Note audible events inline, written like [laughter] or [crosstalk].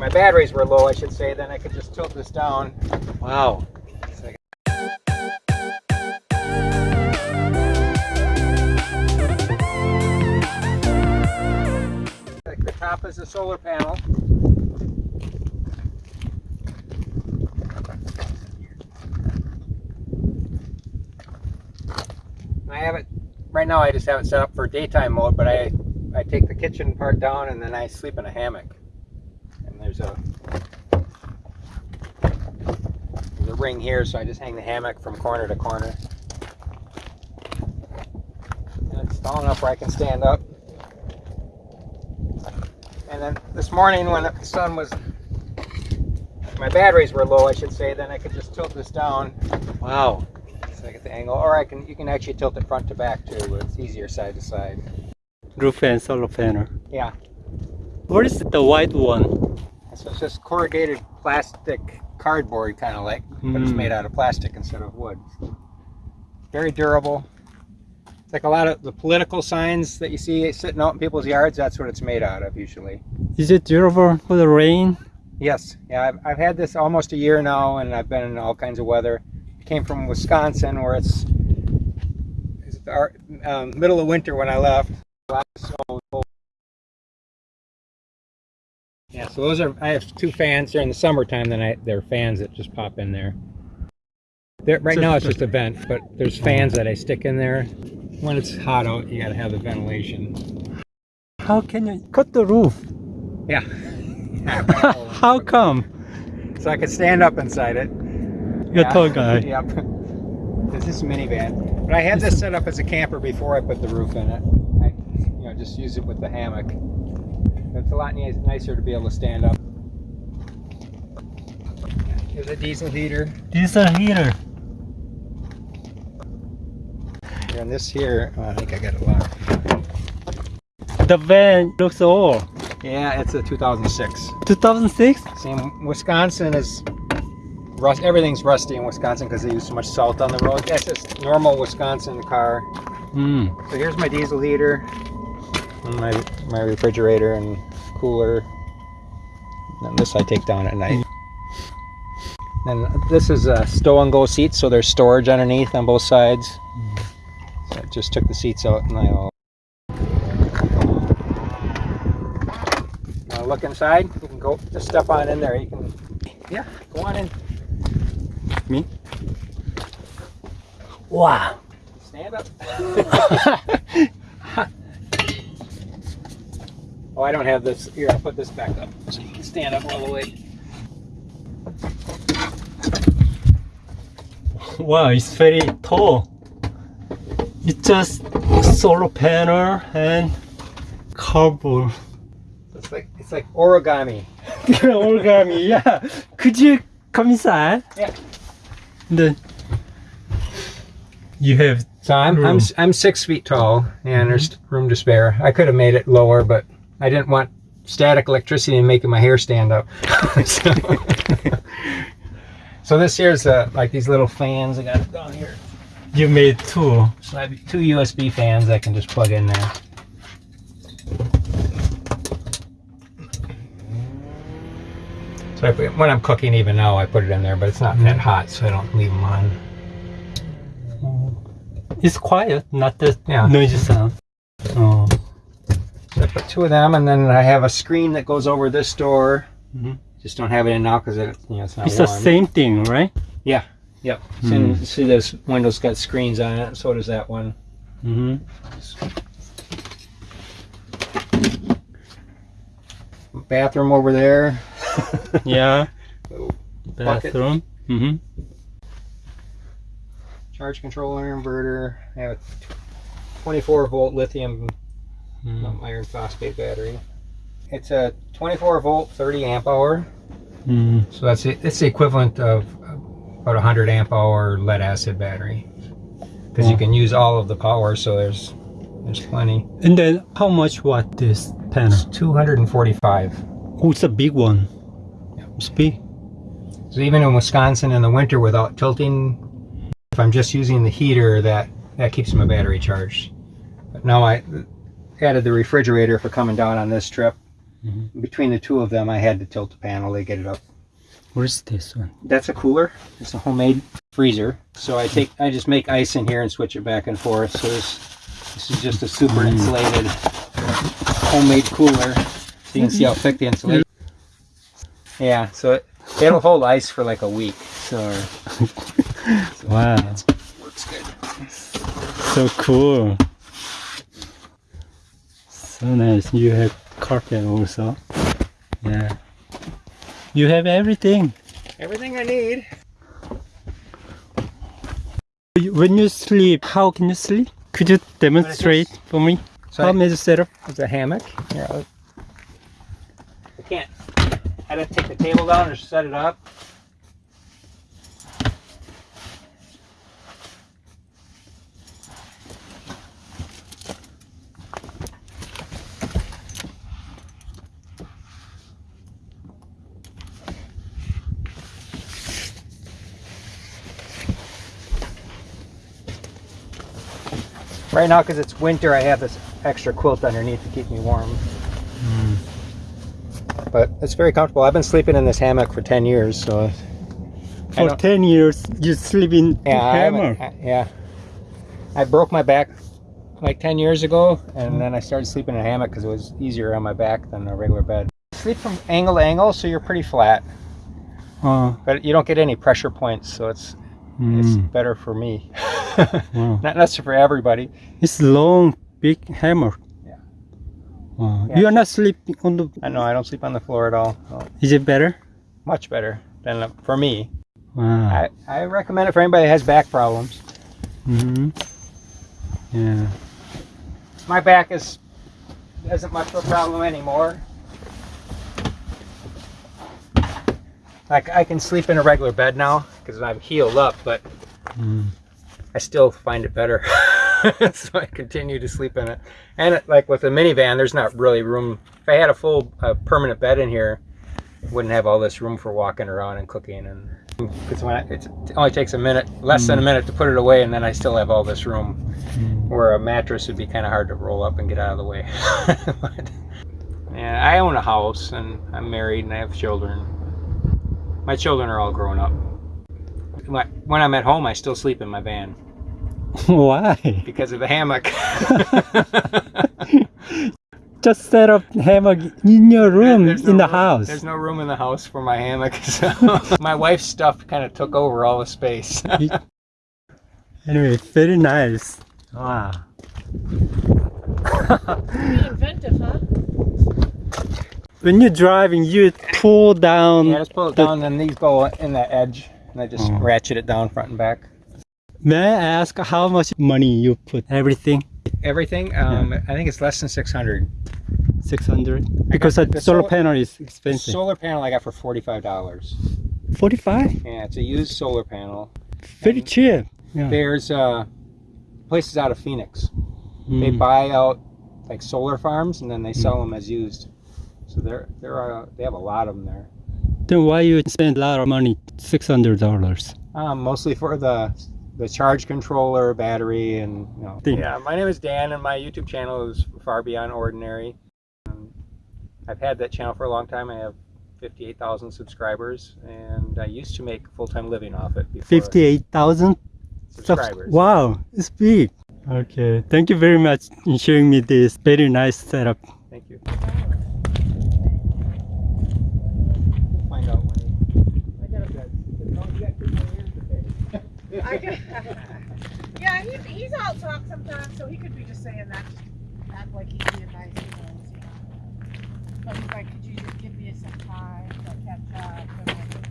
my batteries were low, I should say, then I could just tilt this down. Wow. The top is a solar panel. I have it, right now I just have it set up for daytime mode, but I, I take the kitchen part down and then I sleep in a hammock. And there's a, there's a ring here, so I just hang the hammock from corner to corner. And it's tall enough where I can stand up. And then this morning when the sun was, my batteries were low, I should say, then I could just tilt this down. Wow. So I get the angle, or I can, you can actually tilt it front to back too, it's easier side to side. Roof and solar panel. Yeah. What is it, the white one? So it's just corrugated plastic cardboard kind of like, but it's Mm. made out of plastic instead of wood. Very durable. It's like a lot of the political signs that you see sitting out in people's yards, that's what it's made out of usually. Is it durable for the rain? Yes, yeah, I've, I've had this almost a year now and I've been in all kinds of weather. I came from Wisconsin where it's, it's our, um, middle of winter when I left. A so those are, I have two fans during the summertime, then I, there are fans that just pop in there. There, right now it's just a vent, but there's fans that I stick in there. When it's hot out, you gotta have the ventilation. How can you cut the roof? Yeah. [laughs] How come? So I could stand up inside it. You're Yeah. a tall guy. [laughs] Yep. This is a minivan. But I had this set up as a camper before I put the roof in it. I, you know, just use it with the hammock. It's a lot nicer to be able to stand up. Here's a diesel heater. Diesel heater. And this here, oh, I think I got it locked. The van looks old. Yeah, it's a 2006. 2006? Same, Wisconsin is, rust, everything's rusty in Wisconsin because they use so much salt on the road. That's just normal Wisconsin car. Hmm. So here's my diesel heater, my my refrigerator and cooler. And this I take down at night. And this is a stow and go seat, so there's storage underneath on both sides. So I just took the seats out and I'll. Look inside? You can go just step on in there. You can, yeah, go on in. Me? Wow. Stand up. [laughs] oh, I don't have this. Here, I'll put this back up so you can stand up all the way. Wow, it's very tall. It's just solar panel and cardboard. It's like it's like origami. [laughs] origami, yeah. Could you come inside? Yeah. Then you have So I'm I'm I'm six feet tall, and there's room to spare. I could have made it lower, but I didn't want static electricity and making my hair stand up. [laughs] so, so this here's uh, like these little fans I got down here. you made two. So I have two USB fans I can just plug in there. So I when I'm cooking, even now, I put it in there, but it's not that hot, so I don't leave them on. It's quiet, not the Yeah. noisy sound. Oh. Put two of them, and then I have a screen that goes over this door. Mhm. Just don't have it in now because it, you know, it's not It's the same thing, right? Yeah. Yep. Hmm. See, see, this window's got screens on it. So does that one. Mm-hmm. Bathroom over there. [laughs] [laughs] Yeah. Bathroom. Mm-hmm. Charge controller, inverter. I have a 24 volt lithium Mm. iron phosphate battery. It's a 24 volt, 30 amp hour. Mm. So that's it. It's the equivalent of about a 100 amp hour lead acid battery. Because you can use all of the power, so there's there's plenty. And then how much watt this panel? It's 245. Oh, it's a big one. It's big. So even in Wisconsin in the winter without tilting, if I'm just using the heater, that that keeps my battery charged. But now I added the refrigerator for coming down on this trip. Mhm. between the two of them, I had to tilt the panel to get it up. Where's this one? That's a cooler. It's a homemade freezer. So I take, I just make ice in here and switch it back and forth. So this, this is just a super insulated homemade cooler. So you can see how thick the insulation. Yeah, so it, it'll hold ice for like a week. So [laughs] Wow, works good. so cool. So nice. You have carpet also. Yeah. You have everything. Everything I need. When you sleep, how can you sleep? Could you demonstrate for me? So How I, many setup? it's a hammock. I'll- I can't. I had to take the table down or set it up. Right now, because it's winter, I have this extra quilt underneath to keep me warm. But it's very comfortable. I've been sleeping in this hammock for 10 years, so For 10 years, you sleep in yeah, haven't- I- yeah. I broke my back like 10 years ago, and then I started sleeping in a hammock because it was easier on my back than a regular bed. Sleep from angle to angle, so you're pretty flat, Oh, but you don't get any pressure points, so it's it's mm, better for me. [laughs] [laughs] wow. Not necessarily for everybody. It's a long, big hammer. Yeah. Wow. Yeah. You are not sleeping on the. I know I don't sleep on the floor at all. No, Is it better? much better than for me. Wow. I, I recommend it for anybody that has back problems. Mm hmm Yeah. My back is isn't much of a problem anymore. Like I can sleep in a regular bed now because I'm healed up, but Mm. I still find it better. [laughs] so I continue to sleep in it. And it, like with a minivan, there's not really room. If I had a full uh, permanent bed in here, wouldn't have all this room for walking around and cooking. And because when I, it's, it only takes a minute, less than a minute to put it away, and then I still have all this room. Mm. Where a mattress would be kind of hard to roll up and get out of the way. [laughs] but, yeah, I own a house and I'm married and I have children. My children are all grown up. When when I'm at home, I still sleep in my van Why? because of the hammock. [laughs] Just set up hammock in your room There's in the room- house. There's no room in the house for my hammock. [laughs] So my wife's stuff kind of took over all the space. Anyway, very nice. Wow. Inventive, huh? When you're driving, you pull down. yeah, just pull it the- down, and these go in the edge, and I just Oh. ratchet it down front and back. May I ask how much money you put? Everything? Everything, um, I think it's less than 600. 600? Because a the solar sol- panel is The expensive. solar panel I got for forty-five dollars. 45? Yeah, it's a used solar panel. Very cheap. Yeah. There's uh, places out of Phoenix. They Mm. buy out like solar farms and then they sell them as used. So they're they're uh, they have a lot of them there. Then why you spend a lot of money? $600. Um, mostly for the the charge controller, battery, and you know. Yeah, my name is Dan, and my YouTube channel is Far Beyond Ordinary. Um, I've had that channel for a long time. I have fifty-eight thousand subscribers, and I used to make a full-time living off it. Before 58,000 subscribers. Wow, it's big. Okay, thank you very much in showing me this very nice setup. Thank you. Find out when. I gotta, Got, [laughs] yeah, he, he's all talk sometimes, so he could be just saying that, act like he's being nice, you know. But he's like, could you just give me some time to catch up?